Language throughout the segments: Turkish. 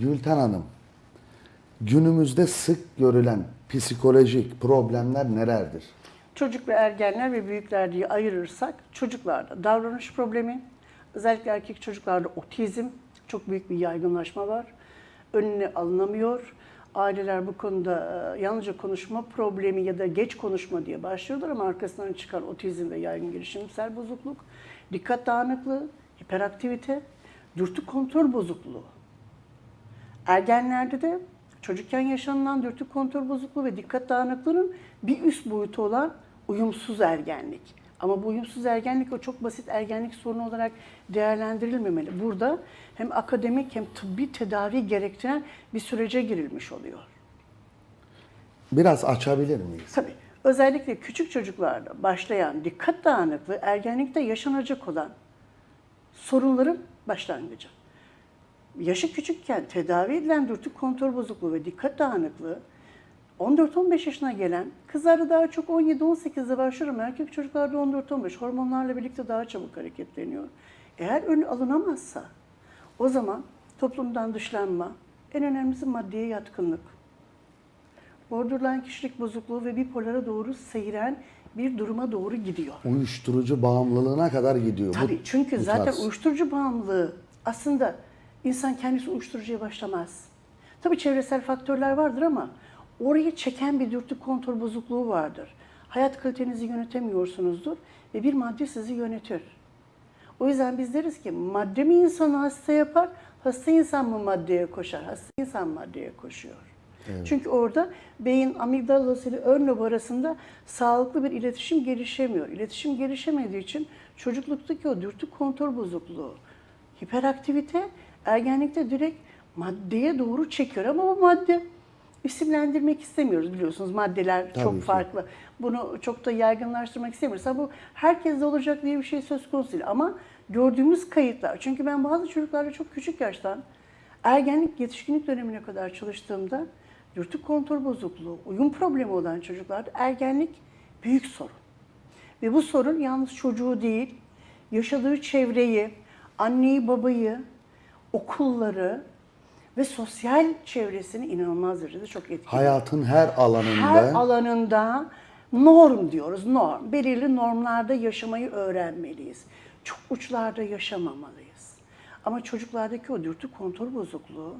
Gülten Hanım, günümüzde sık görülen psikolojik problemler nelerdir? Çocuk ve ergenler ve büyükler diye ayırırsak çocuklarda davranış problemi, özellikle erkek çocuklarda otizm çok büyük bir yaygınlaşma var. Önüne alınamıyor. Aileler bu konuda e, yalnızca konuşma problemi ya da geç konuşma diye başlıyorlar ama arkasından çıkan otizm ve yaygın gelişimsel bozukluk, dikkat dağınıklığı, hiperaktivite, dürtü kontrol bozukluğu. Ergenlerde de çocukken yaşanılan dürtü kontrol bozukluğu ve dikkat dağınıklığının bir üst boyutu olan uyumsuz ergenlik. Ama bu uyumsuz ergenlik o çok basit ergenlik sorunu olarak değerlendirilmemeli. Burada hem akademik hem tıbbi tedavi gerektiren bir sürece girilmiş oluyor. Biraz açabilir miyiz? Tabii özellikle küçük çocuklarda başlayan dikkat dağınıklığı ergenlikte yaşanacak olan sorunların başlangıcı. Yaşı küçükken tedavi edilen dürtü kontrol bozukluğu ve dikkat dağınıklığı 14-15 yaşına gelen kızlarda daha çok 17-18'de başlıyor ama erkek çocuklarda 14-15 hormonlarla birlikte daha çabuk hareketleniyor. Eğer önü alınamazsa o zaman toplumdan dışlanma, en önemlisi maddeye yatkınlık, borderline kişilik bozukluğu ve bipolara doğru seyren bir duruma doğru gidiyor. Uyuşturucu bağımlılığına kadar gidiyor. bu- Tabii çünkü bu zaten tarz. uyuşturucu bağımlılığı aslında insan kendisi uyuşturucuya başlamaz. Tabii çevresel faktörler vardır ama orayı çeken bir dürtü kontrol bozukluğu vardır. Hayat kalitenizi yönetemiyorsunuzdur ve bir madde sizi yönetir. O yüzden biz deriz ki madde mi insanı hasta yapar, hasta insan mı maddeye koşar? Hasta insan maddeye koşuyor. Çünkü orada beyin amigdalası ile ön lob arasında sağlıklı bir iletişim gelişemiyor. İletişim gelişemediği için çocukluktaki o dürtü kontrol bozukluğu, hiperaktivite ergenlikte direkt maddeye doğru çekiyor. Ama bu madde isimlendirmek istemiyoruz biliyorsunuz maddeler Tabii çok ki. farklı. Bunu çok da yaygınlaştırmak istemiyoruz. Ama bu herkeste olacak diye bir şey söz konusu değil. Ama gördüğümüz kayıtlar. Çünkü ben bazı çocuklarla çok küçük yaştan ergenlik, yetişkinlik dönemine kadar çalıştığımda dürtü kontrol bozukluğu, uyum problemi olan çocuklarda ergenlik büyük sorun. Ve bu sorun yalnız çocuğu değil, yaşadığı çevreyi, anneyi, babayı, okulları ve sosyal çevresini inanılmaz derecede çok etkiliyor Hayatın her alanında her alanında norm diyoruz, norm. Belirli normlarda yaşamayı öğrenmeliyiz. Çok uçlarda yaşamamalıyız. Ama çocuklardaki o dürtü kontrol bozukluğu,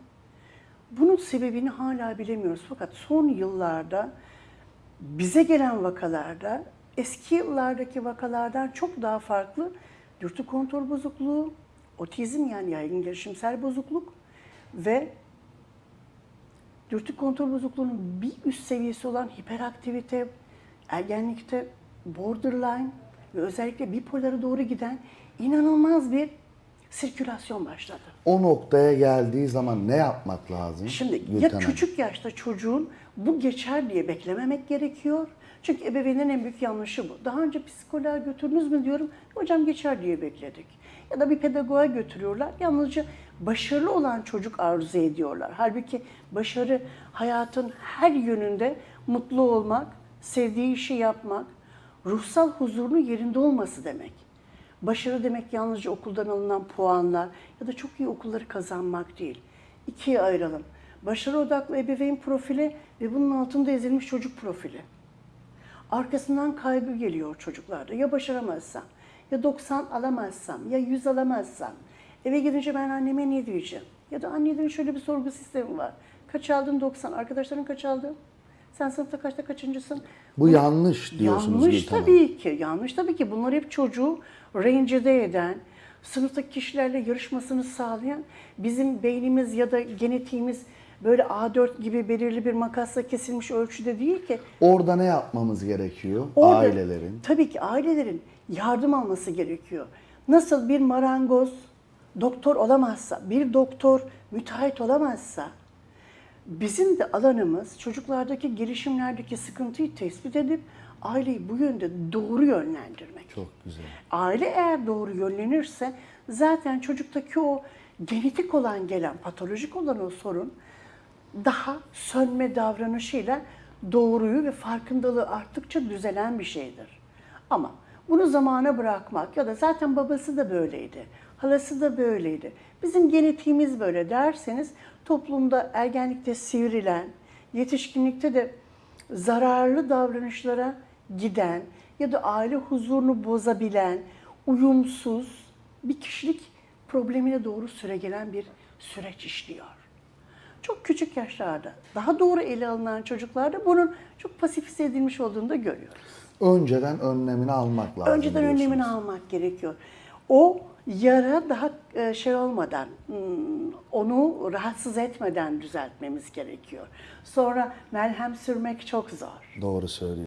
bunun sebebini hala bilemiyoruz. Fakat son yıllarda bize gelen vakalarda eski yıllardaki vakalardan çok daha farklı dürtü kontrol bozukluğu, otizm yani yaygın gelişimsel bozukluk ve dürtü kontrol bozukluğunun bir üst seviyesi olan hiperaktivite, ergenlikte borderline ve özellikle bipolara doğru giden inanılmaz bir sirkülasyon başladı. o noktaya geldiği zaman ne yapmak lazım? Şimdi Gülten ya küçük yaşta çocuğun bu geçer diye beklememek gerekiyor. Çünkü ebeveynin en büyük yanlışı bu. Daha önce psikoloğa götürdünüz mü diyorum. Hocam geçer diye bekledik. Ya da bir pedagoğa götürüyorlar. Yalnızca başarılı olan çocuk arzu ediyorlar. Halbuki başarı hayatın her yönünde mutlu olmak, sevdiği işi yapmak, ruhsal huzurunun yerinde olması demek. Başarı demek yalnızca okuldan alınan puanlar ya da çok iyi okulları kazanmak değil. İkiye ayıralım. Başarı odaklı ebeveyn profili ve bunun altında ezilmiş çocuk profili. Arkasından kaygı geliyor çocuklarda. Ya başaramazsam, ya 90 alamazsam, ya 100 alamazsam. Eve gidince ben anneme ne diyeceğim? Ya da annelerin şöyle bir sorgu sistemi var. Kaç aldın 90, arkadaşların kaç aldı? Sen sınıfta kaçta kaçıncısın? Bu yanlış diyorsunuz Yanlış Gülten tabii ki. Yanlış tabii ki. Bunlar hep çocuğu rencide eden, sınıftaki kişilerle yarışmasını sağlayan bizim beynimiz ya da genetiğimiz böyle A4 gibi belirli bir makasla kesilmiş ölçüde değil ki. Orada ne yapmamız gerekiyor Orada ailelerin? Tabii ki ailelerin yardım alması gerekiyor. Nasıl bir marangoz doktor olamazsa, bir doktor müteahhit olamazsa, bizim de alanımız çocuklardaki gelişimlerdeki sıkıntıyı tespit edip aileyi bu yönde doğru yönlendirmek. Çok güzel. Aile eğer doğru yönlenirse zaten çocuktaki o genetik olan gelen, patolojik olan o sorun daha sönme davranışıyla doğruyu ve farkındalığı arttıkça düzelen bir şeydir. Ama bunu zamana bırakmak ya da zaten babası da böyleydi, halası da böyleydi. Bizim genetiğimiz böyle derseniz toplumda ergenlikte sivrilen, yetişkinlikte de zararlı davranışlara giden ya da aile huzurunu bozabilen, uyumsuz bir kişilik problemine doğru süre gelen bir süreç işliyor. Çok küçük yaşlarda daha doğru ele alınan çocuklarda bunun çok pasifize edilmiş olduğunu da görüyoruz. Önceden önlemini almak lazım. Önceden önlemini almak gerekiyor. O yara daha e, şey olmadan, hmm, onu rahatsız etmeden düzeltmemiz gerekiyor. Sonra melhem sürmek çok zor. Doğru söylüyorsunuz.